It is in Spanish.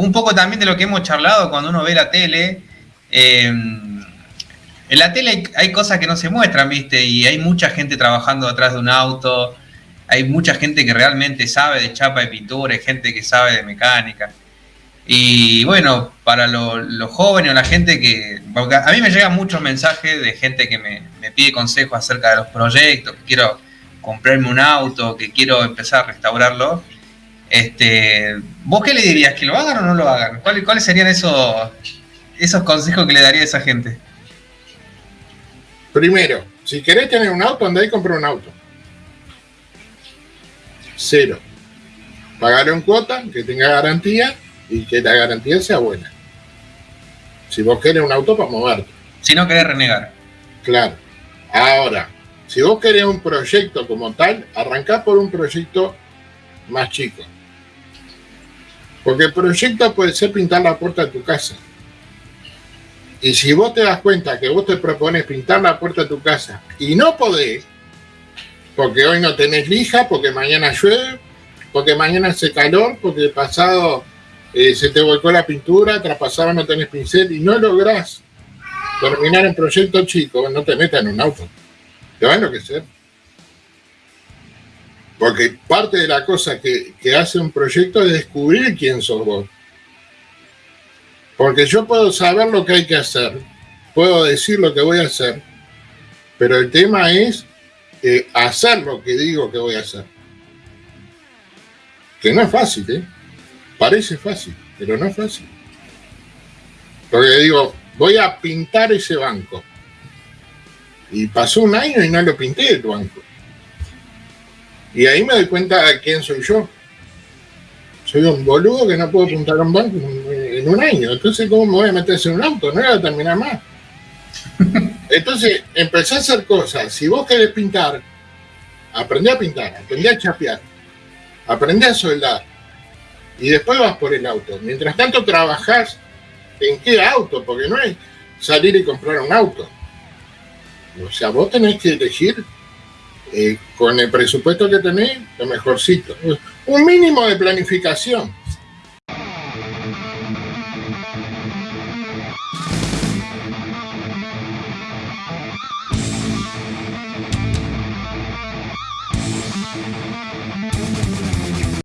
un poco también de lo que hemos charlado cuando uno ve la tele. Eh, en la tele hay, cosas que no se muestran, ¿viste? Y hay mucha gente trabajando atrás de un auto, hay mucha gente que realmente sabe de chapa de pintura, hay gente que sabe de mecánica. Y bueno, para los jóvenes o la gente que... a mí me llegan muchos mensajes de gente que me, me pide consejos acerca de los proyectos, que quiero comprarme un auto, que quiero empezar a restaurarlo. Este, ¿Vos qué le dirías? ¿Que lo hagan o no lo hagan? ¿Cuáles, serían esos, esos consejos que le daría a esa gente? Primero, si querés tener un auto, andá y compra un auto. Cero. Pagar en cuota, que tenga garantía y que la garantía sea buena. Si vos querés un auto para moverte. Si no querés renegar. Claro. Ahora, si vos querés un proyecto como tal, arrancá por un proyecto más chico. Porque el proyecto puede ser pintar la puerta de tu casa. Y si vos te das cuenta que vos te propones pintar la puerta de tu casa y no podés, porque hoy no tenés lija, porque mañana llueve, porque mañana hace calor, porque el pasado eh, se te volcó la pintura, traspasado no tenés pincel y no lográs terminar el proyecto chico, no te metas en un auto. Te va a enloquecer. Porque parte de la cosa que, hace un proyecto es descubrir quién sos vos. Porque yo puedo saber lo que hay que hacer, puedo decir lo que voy a hacer, pero el tema es eh, hacer lo que digo que voy a hacer. Que no es fácil, ¿eh? Parece fácil, pero no es fácil. Porque digo, voy a pintar ese banco. Y pasó un año y no lo pinté el banco. Y ahí me doy cuenta de quién soy yo. Soy un boludo que no puedo pintar un banco en un año. Entonces, ¿cómo me voy a meter en un auto? No voy a terminar más. Entonces, empecé a hacer cosas. Si vos querés pintar, aprendí a pintar, aprendí a chapear, aprendí a soldar. Y después vas por el auto. Mientras tanto, trabajás en qué auto, porque no es salir y comprar un auto. O sea, vos tenés que elegir eh, con el presupuesto que tenés, lo mejorcito. Un mínimo de planificación.